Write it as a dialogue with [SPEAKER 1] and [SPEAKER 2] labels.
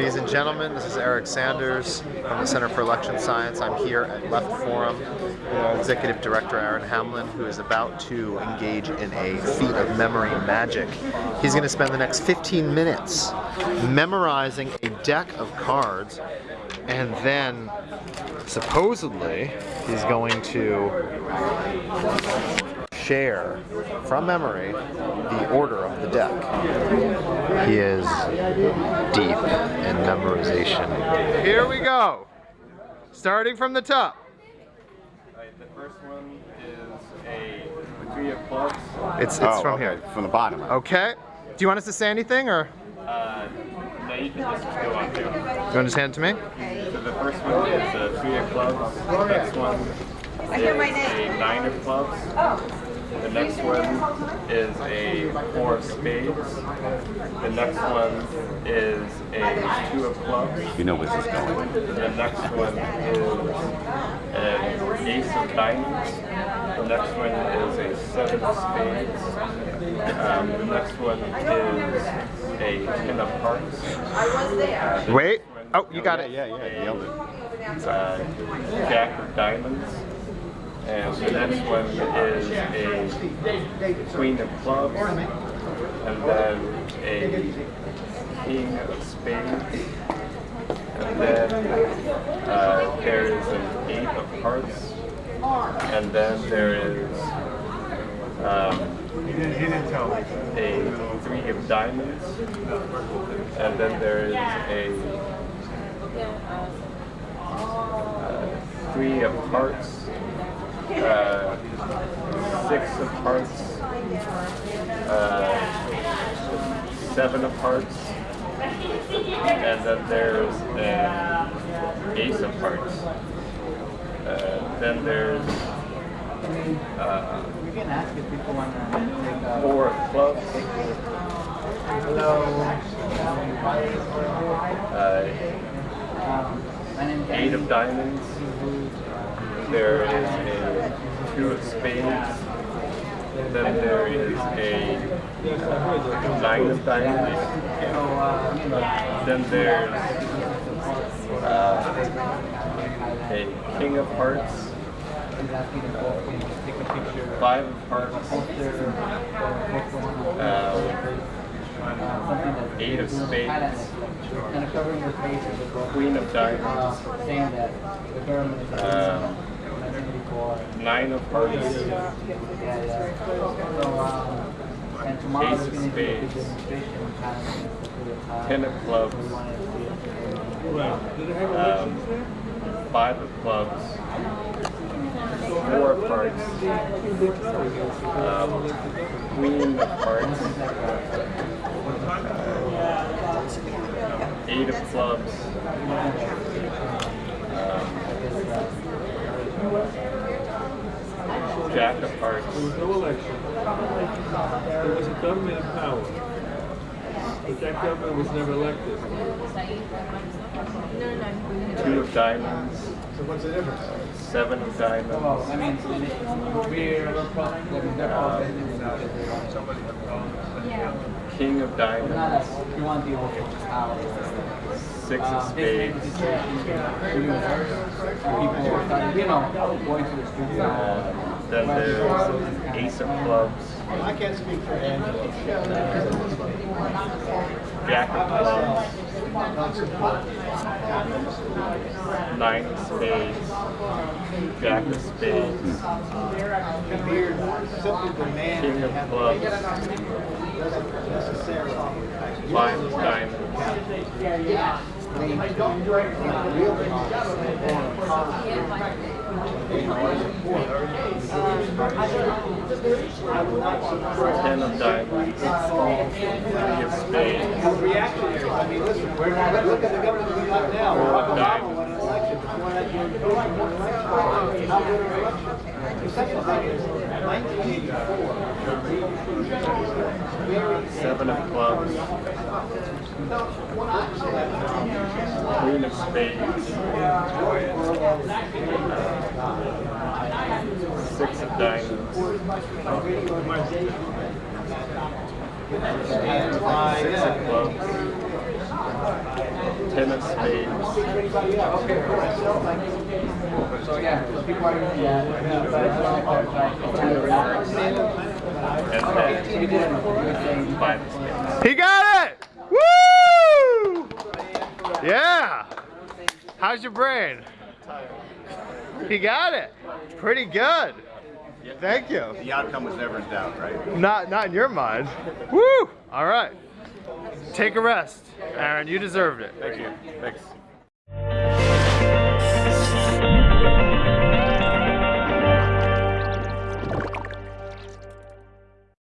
[SPEAKER 1] Ladies and gentlemen, this is Eric Sanders from the Center for Election Science. I'm here at Left Forum with our Executive Director Aaron Hamlin, who is about to engage in a feat of memory magic. He's going to spend the next 15 minutes memorizing a deck of cards, and then supposedly he's going to share from memory the order of the deck. He is deep in memorization. Here we go. Starting from the top.
[SPEAKER 2] Alright, the first one is a three of clubs.
[SPEAKER 1] It's it's
[SPEAKER 3] Oh,
[SPEAKER 1] from
[SPEAKER 3] okay,
[SPEAKER 1] here.
[SPEAKER 3] From the bottom.
[SPEAKER 1] Okay. Do you want us to say anything or
[SPEAKER 2] Uh, no, you can just go on through.
[SPEAKER 1] you want to hand it to me?
[SPEAKER 2] So the first one is a three of clubs. The next one is a nine of clubs. The next one is a four of spades. The next one is a two of clubs.
[SPEAKER 3] You know where this is going.
[SPEAKER 2] The next one is an ace of diamonds. The next one is a seven of spades. Um, the next one is a ten of hearts. Uh,
[SPEAKER 1] Wait.
[SPEAKER 2] next one-
[SPEAKER 1] Oh, you got it.
[SPEAKER 3] Yeah, yeah, yeah. Nailed it.
[SPEAKER 2] uh, Jack of Diamonds. And the next one is a Queen of Clubs. And then a King of Spades. And then uh, there is an Eight of Hearts. And then there is um, a Three of Diamonds. And then there is a uh, three of hearts, uh, six of hearts, uh, seven of hearts, and then there's an ace of hearts. Uh, then there's uh,
[SPEAKER 4] You can ask if people want to take a
[SPEAKER 2] four of clubs,
[SPEAKER 4] hello.
[SPEAKER 2] uh, eight of diamonds. There is a of spades. Then there is a uh, nine of diamonds.
[SPEAKER 4] So, uh,
[SPEAKER 2] Then there's uh, a king of hearts,
[SPEAKER 4] he's asking if both can take a picture.
[SPEAKER 2] five of hearts, uh, eight of spades,
[SPEAKER 4] kind of covering your face with the
[SPEAKER 2] queen of diamonds,
[SPEAKER 4] saying
[SPEAKER 2] nine of hearts,
[SPEAKER 4] Yeah, yeah. So, and tomorrow
[SPEAKER 2] Ace of
[SPEAKER 4] going to be a
[SPEAKER 2] spades.
[SPEAKER 4] demonstration kind of for the time.
[SPEAKER 2] ten of clubs,
[SPEAKER 4] We wanted to see it.
[SPEAKER 2] um, five of clubs, four of hearts, um, queen of hearts, uh, eight of clubs, jack of hearts, There was
[SPEAKER 5] no election. There was a government in power. But that government was never elected.
[SPEAKER 2] two of diamonds,
[SPEAKER 5] So what's the difference?
[SPEAKER 2] seven of
[SPEAKER 4] Well,
[SPEAKER 2] diamonds,
[SPEAKER 4] I mean, we're, we're pro- like, they're pro-business because they want somebody
[SPEAKER 2] king of diamonds,
[SPEAKER 4] you want the old
[SPEAKER 2] six of
[SPEAKER 4] Um,
[SPEAKER 2] spades,
[SPEAKER 4] people you know, going to the streets. And all.
[SPEAKER 2] uh, then there's ace of clubs,
[SPEAKER 5] I can't speak for Angela.
[SPEAKER 2] jack of clubs, nine of spades, jack of spades, king of clubs, five of diamonds, ten of diamonds, three of spades,
[SPEAKER 5] Reactionaries, I mean, listen, we're not, look at the government we got now. Obama won an election, before that, you won an election. How good an election? The second thing is, nineteen eighty-four.
[SPEAKER 2] seven of clubs, queen of six of diamonds, six of clubs, ten of spades.
[SPEAKER 1] He got it! Woo! Yeah. How's your brain? He got it. Pretty good. Thank you.
[SPEAKER 3] The outcome was never in doubt, right?
[SPEAKER 1] Not not in your mind. Woo! All right. Take a rest, Aaron. You deserved it.
[SPEAKER 2] Thank you. Thanks.